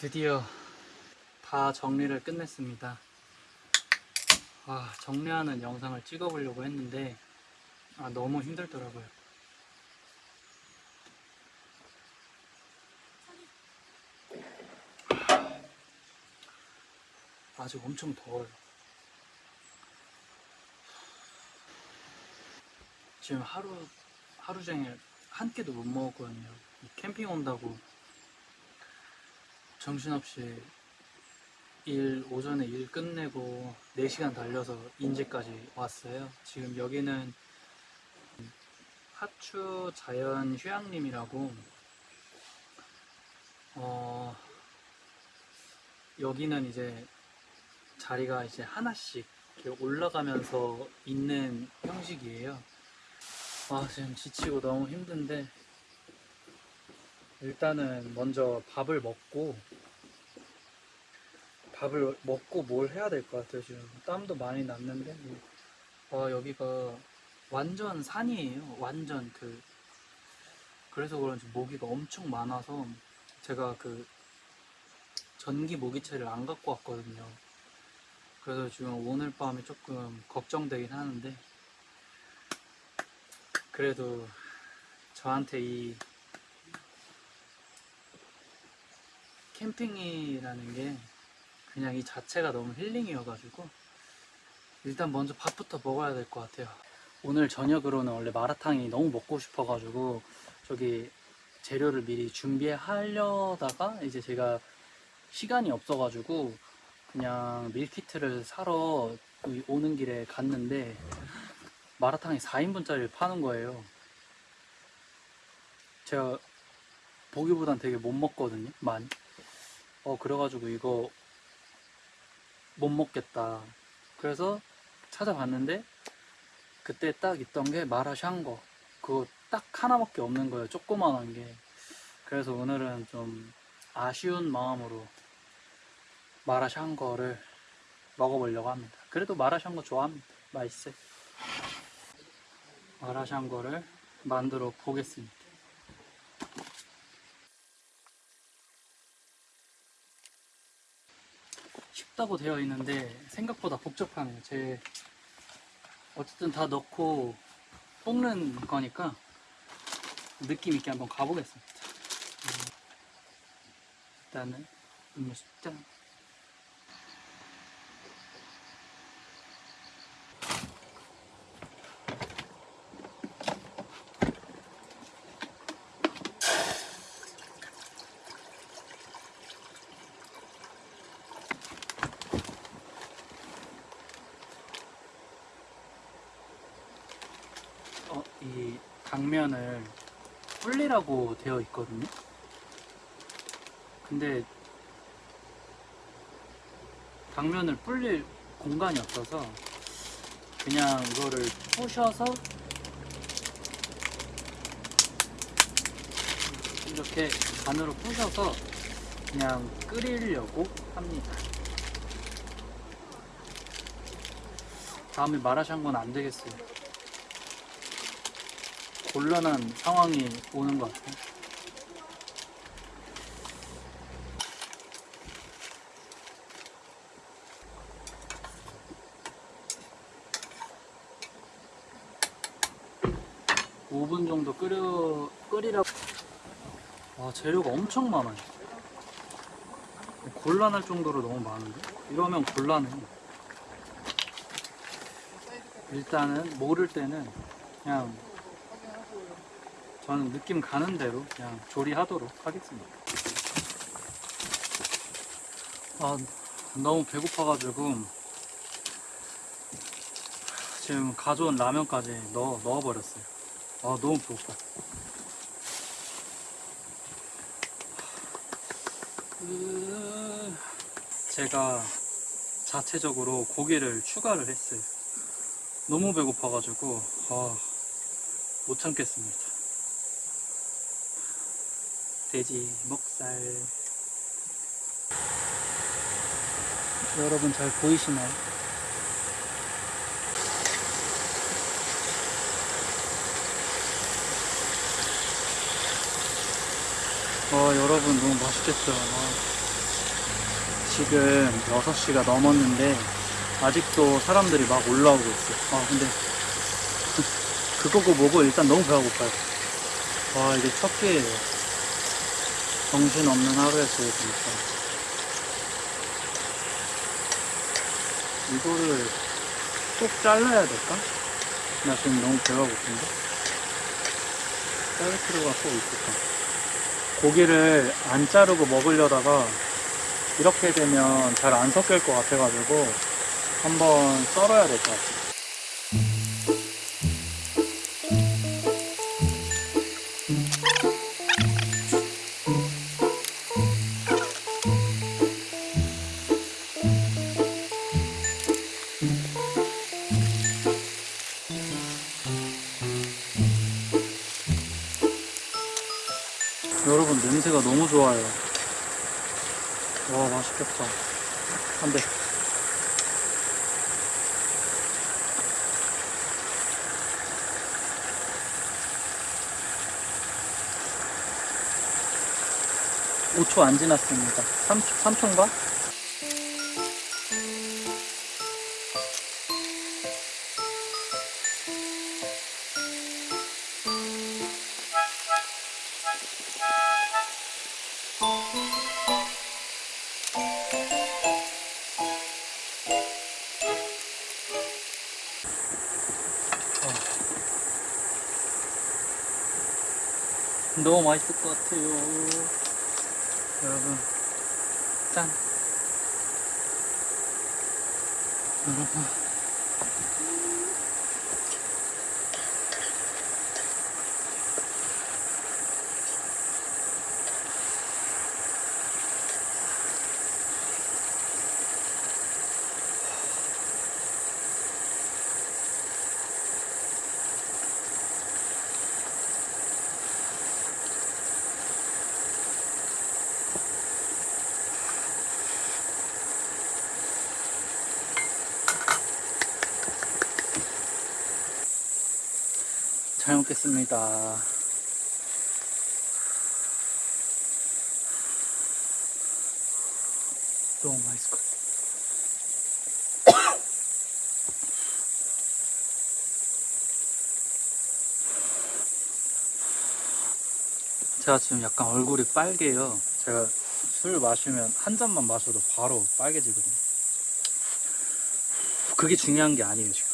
드디어 다 정리를 끝냈습니다. 아, 정리하는 영상을 찍어보려고 했는데 아, 너무 힘들더라고요. 아직 엄청 더워요. 지금 하루 하루 종일 한 끼도 못 먹었거든요. 이 캠핑 온다고 정신없이 일 오전에 일 끝내고 4시간 달려서 인제까지 왔어요. 지금 여기는 하추 자연 휴양림이라고 어 여기는 이제 자리가 이제 하나씩 올라가면서 있는 형식이에요. 아 지금 지치고 너무 힘든데 일단은 먼저 밥을 먹고 밥을 먹고 뭘 해야 될 것 같아요 지금? 땀도 많이 났는데? 와 여기가 완전 산이에요. 완전 그 그래서 그런지 모기가 엄청 많아서 제가 그 전기 모기채를 안 갖고 왔거든요. 그래서 지금 오늘 밤에 조금 걱정되긴 하는데 그래도 저한테 이 캠핑이라는 게 그냥 이 자체가 너무 힐링이어가지고 일단 먼저 밥부터 먹어야 될 것 같아요. 오늘 저녁으로는 원래 마라탕이 너무 먹고 싶어가지고 저기 재료를 미리 준비하려다가 이제 제가 시간이 없어가지고 그냥 밀키트를 사러 이 오는 길에 갔는데 마라탕이 4인분짜리를 파는 거예요. 제가 보기보단 되게 못 먹거든요, 많이. 어, 그래가지고 이거 못 먹겠다. 그래서 찾아봤는데 그때 딱 있던 게 마라샹궈. 그거 딱 하나밖에 없는 거예요, 조그만한 게. 그래서 오늘은 좀 아쉬운 마음으로 마라샹궈를 먹어보려고 합니다. 그래도 마라샹궈 좋아합니다. 맛있어요. 마라샹궈를 만들어 보겠습니다. 쉽다고 되어 있는데 생각보다 복잡하네요. 제 어쨌든 다 넣고 볶는 거니까 느낌 있게 한번 가보겠습니다. 음, 일단은 음료수 짠. 어, 이 당면을 불리라고 되어 있거든요. 근데 당면을 불릴 공간이 없어서 그냥 이거를 부셔서 이렇게 반으로 부셔서 그냥 끓이려고 합니다. 다음에 마라샹궈는 안 되겠어요. 곤란한 상황이 오는 것 같아요. 오분 정도 끓여, 끓이라고. 와, 재료가 엄청 많아요. 곤란할 정도로 너무 많은데? 이러면 곤란해. 일단은 모를 때는 그냥 저는 느낌 가는 대로 그냥 조리하도록 하겠습니다. 아, 너무 배고파가지고 지금 가져온 라면까지 넣어, 넣어버렸어요. 아, 너무 배고파. 으, 제가 자체적으로 고기를 추가를 했어요. 너무 배고파가지고, 아, 못 참겠습니다. 돼지 목살. 여러분 잘 보이시나요? 와 여러분 너무 맛있겠죠? 와. 지금 6시가 넘었는데 아직도 사람들이 막 올라오고 있어요. 아 근데 그거고 뭐고 일단 너무 배가 고파요. 와 이게 첫 끼예요. 정신 없는 하루였어요 진짜. 이거를 꼭 잘라야 될까? 나 지금 너무 배가 고픈데? 자를 필요가 꼭 있을까? 고기를 안 자르고 먹으려다가 이렇게 되면 잘 안 섞일 것 같아가지고 한번 썰어야 될 것 같아요. 여러분 냄새가 너무 좋아요. 와 맛있겠다. 안 돼. 오초 안 지났습니다. 3초, 3초인가? 너무 맛있을 것 같아요. 여러분, 짠. 여러분. 먹겠습니다. 너무 맛있을 것 같아. 제가 지금 약간 얼굴이 빨개요. 제가 술 마시면 한 잔만 마셔도 바로 빨개지거든요. 그게 중요한 게 아니에요, 지금.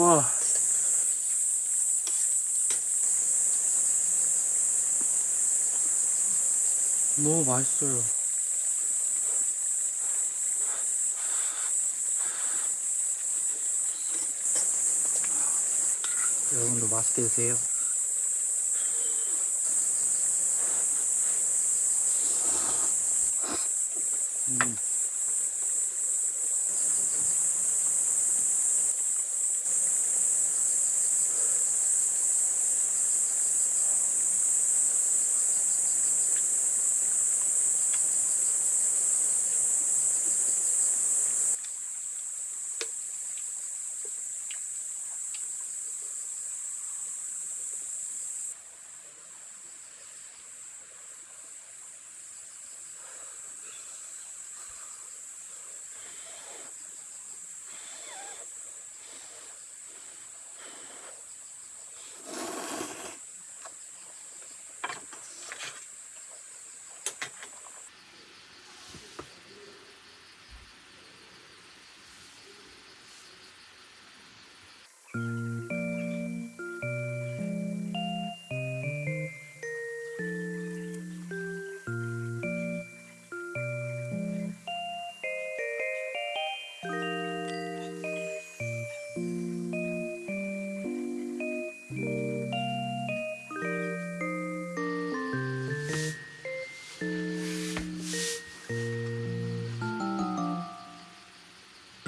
와. 너무 맛있어요. 여러분도 맛있게 드세요. 음.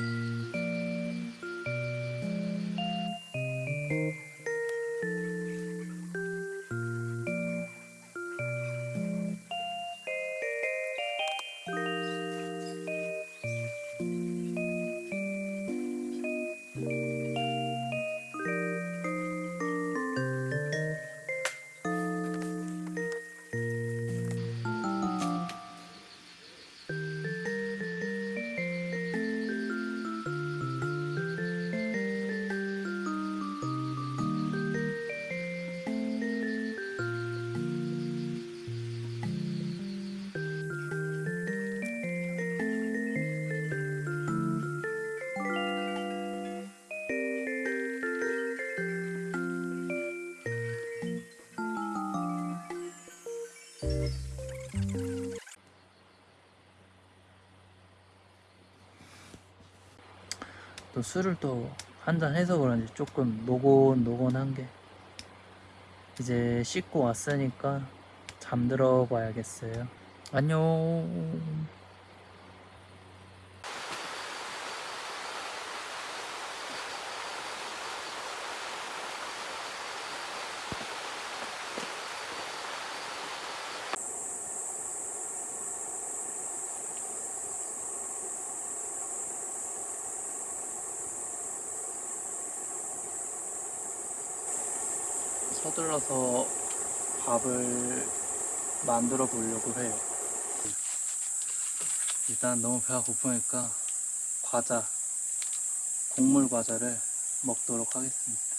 Mm. -hmm. 또 술을 또 한잔 해서 그런지 조금 노곤노곤한 게 이제 씻고 왔으니까 잠들어 봐야겠어요. 안녕. 서둘러서 밥을 만들어 보려고 해요. 일단 너무 배가 고프니까 과자, 곡물 과자를 먹도록 하겠습니다.